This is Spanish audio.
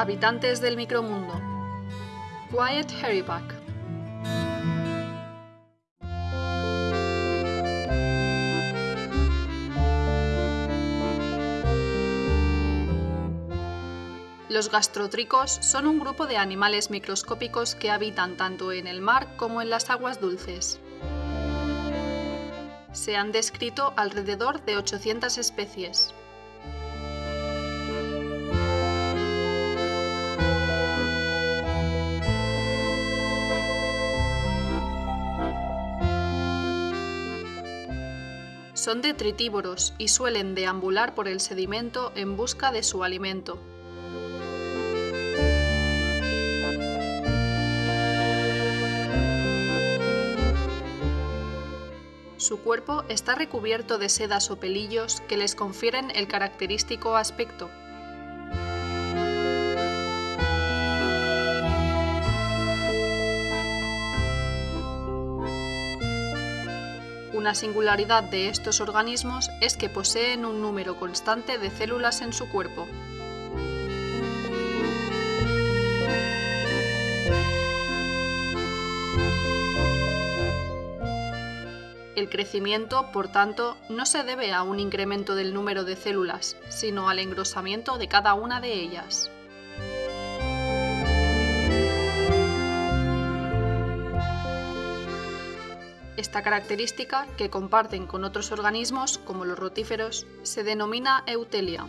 Habitantes del micromundo. Quiet Hairyback. Los gastrotricos son un grupo de animales microscópicos que habitan tanto en el mar como en las aguas dulces. Se han descrito alrededor de 800 especies. Son detritívoros y suelen deambular por el sedimento en busca de su alimento. Su cuerpo está recubierto de sedas o pelillos que les confieren el característico aspecto. Una singularidad de estos organismos es que poseen un número constante de células en su cuerpo. El crecimiento, por tanto, no se debe a un incremento del número de células, sino al engrosamiento de cada una de ellas. Esta característica, que comparten con otros organismos, como los rotíferos, se denomina eutelia.